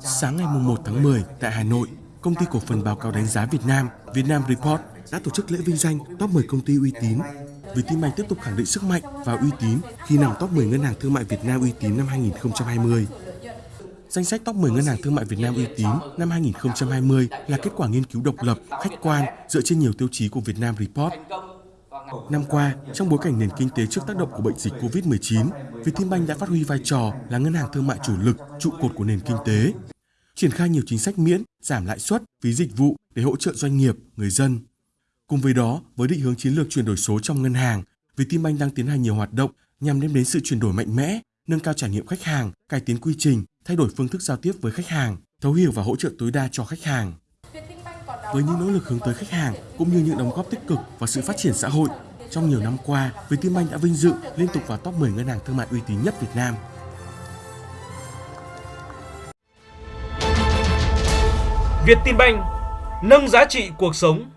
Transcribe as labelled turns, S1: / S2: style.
S1: Sáng ngày 1 tháng 10 tại Hà Nội, Công ty cổ phần báo cáo đánh giá Việt Nam, Vietnam Report đã tổ chức lễ vinh danh top 10 công ty uy tín. Vietinbank tiếp tục khẳng định sức mạnh và uy tín khi nằm top 10 ngân hàng thương mại Việt Nam uy tín năm 2020. Danh sách top 10 ngân hàng thương mại Việt Nam uy tín năm 2020 là kết quả nghiên cứu độc lập, khách quan dựa trên nhiều tiêu chí của Vietnam Report. Năm qua, trong bối cảnh nền kinh tế trước tác động của bệnh dịch COVID-19, Vietinbank đã phát huy vai trò là ngân hàng thương mại chủ lực, trụ cột của nền kinh tế, triển khai nhiều chính sách miễn, giảm lãi suất, phí dịch vụ để hỗ trợ doanh nghiệp, người dân. Cùng với đó, với định hướng chiến lược chuyển đổi số trong ngân hàng, Vietinbank đang tiến hành nhiều hoạt động nhằm đem đến sự chuyển đổi mạnh mẽ, nâng cao trải nghiệm khách hàng, cải tiến quy trình, thay đổi phương thức giao tiếp với khách hàng, thấu hiểu và hỗ trợ tối đa cho khách hàng. Với những nỗ lực hướng tới khách hàng cũng như những đóng góp tích cực vào sự phát triển xã hội, trong nhiều năm qua, Vietinbank đã vinh dự liên tục vào top 10 ngân hàng thương mại uy tín nhất Việt Nam.
S2: Vietinbank nâng giá trị cuộc sống